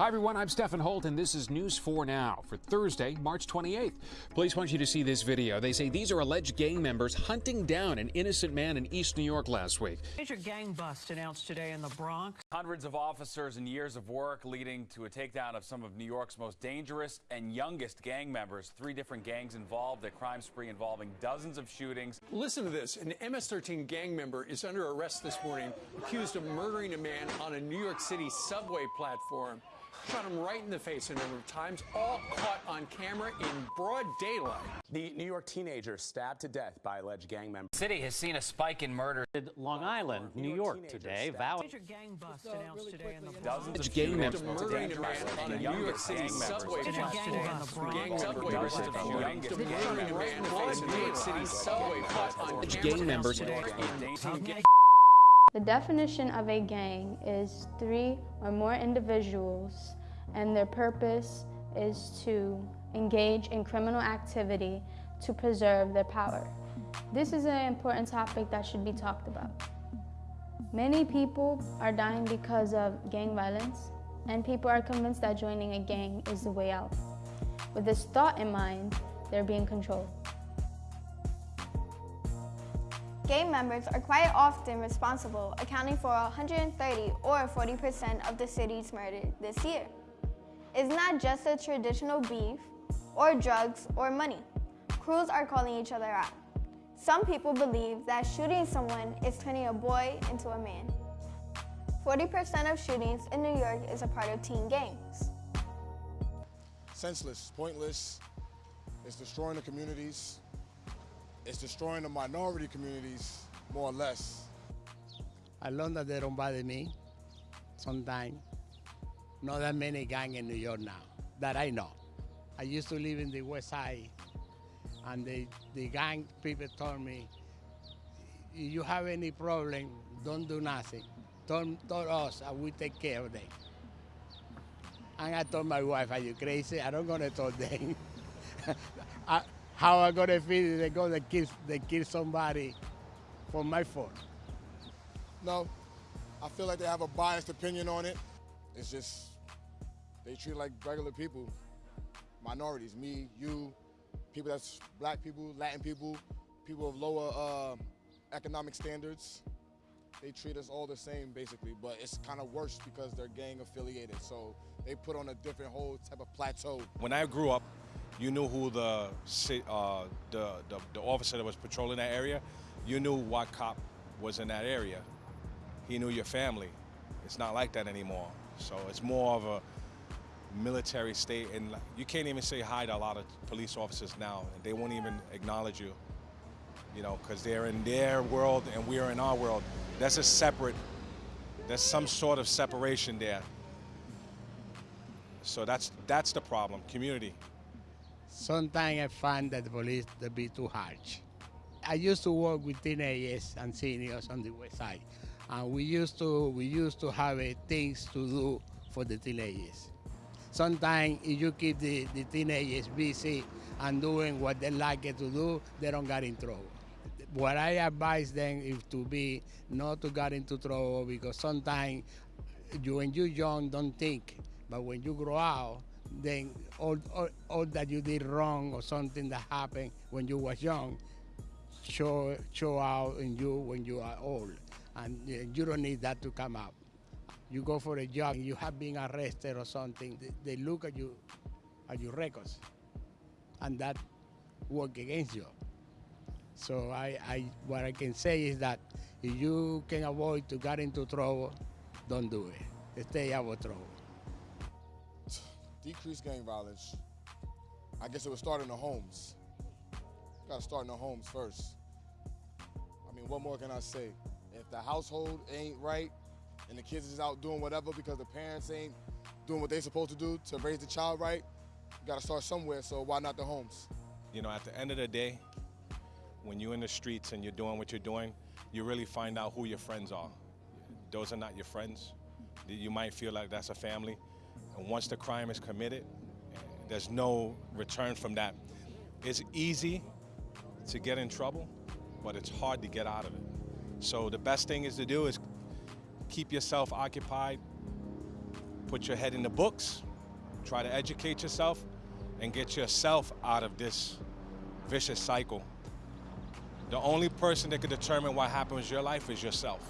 Hi, everyone. I'm Stephen Holt, and this is News 4 Now for Thursday, March 28th. Police want you to see this video. They say these are alleged gang members hunting down an innocent man in East New York last week. Major gang bust announced today in the Bronx. Hundreds of officers and years of work leading to a takedown of some of New York's most dangerous and youngest gang members. Three different gangs involved, a crime spree involving dozens of shootings. Listen to this. An MS 13 gang member is under arrest this morning, accused of murdering a man on a New York City subway platform. Shot him right in the face a number of times, all caught on camera in broad daylight. The New York teenager stabbed to death by alleged gang members. City has seen a spike in murder. In Long Island, New York today vowed Major gang bust announced today in the Dozens of gang members. Murdering a man on a New York City gang members. subway Major gang in the Gang Bronx. subway Dozens of platform. youngest gang Murdering a man in the New York City subway platform. Gang members. Dangerous. The definition of a gang is three or more individuals, and their purpose is to engage in criminal activity to preserve their power. This is an important topic that should be talked about. Many people are dying because of gang violence, and people are convinced that joining a gang is the way out. With this thought in mind, they're being controlled. Gang members are quite often responsible, accounting for 130 or 40% of the city's murder this year. It's not just a traditional beef, or drugs, or money. Crews are calling each other out. Some people believe that shooting someone is turning a boy into a man. 40% of shootings in New York is a part of teen gangs. senseless, pointless. It's destroying the communities. It's destroying the minority communities, more or less. As long as they don't bother me, sometimes. Not that many gang in New York now, that I know. I used to live in the west side, and the, the gang people told me, if you have any problem, don't do nothing. Tell, tell us, and we take care of them. And I told my wife, are you crazy? I don't gonna tell them. I, uh, how I gonna feel they go to kill, they kill somebody for my fault? No, I feel like they have a biased opinion on it. It's just they treat like regular people, minorities, me, you, people that's black people, Latin people, people of lower uh, economic standards. They treat us all the same basically, but it's kind of worse because they're gang affiliated. So they put on a different whole type of plateau. When I grew up, you knew who the, uh, the, the, the officer that was patrolling that area. You knew what cop was in that area. He knew your family. It's not like that anymore. So it's more of a military state, and you can't even say hi to a lot of police officers now. They won't even acknowledge you, you know, because they're in their world and we're in our world. That's a separate. There's some sort of separation there. So that's that's the problem. Community. Sometimes I find that the police they be too harsh. I used to work with teenagers and seniors on the west side, and we used to we used to have uh, things to do for the teenagers. Sometimes if you keep the, the teenagers busy and doing what they like to do, they don't get in trouble. What I advise them is to be not to get into trouble because sometimes you when you're young don't think, but when you grow out, then all, all, all that you did wrong or something that happened when you was young show show out in you when you are old, and uh, you don't need that to come out. You go for a job, you have been arrested or something. They, look at you at your records, and that work against you. So I, I what I can say is that if you can avoid to get into trouble, don't do it. Stay out of trouble. Decrease gang violence. I guess it would start in the homes. Got to start in the homes first. I mean, what more can I say? If the household ain't right and the kids is out doing whatever because the parents ain't doing what they supposed to do to raise the child right, you got to start somewhere. So why not the homes? You know, at the end of the day, when you're in the streets and you're doing what you're doing, you really find out who your friends are. Those are not your friends. You might feel like that's a family. And once the crime is committed, there's no return from that. It's easy to get in trouble, but it's hard to get out of it. So the best thing is to do is keep yourself occupied, put your head in the books, try to educate yourself, and get yourself out of this vicious cycle. The only person that can determine what happens in your life is yourself.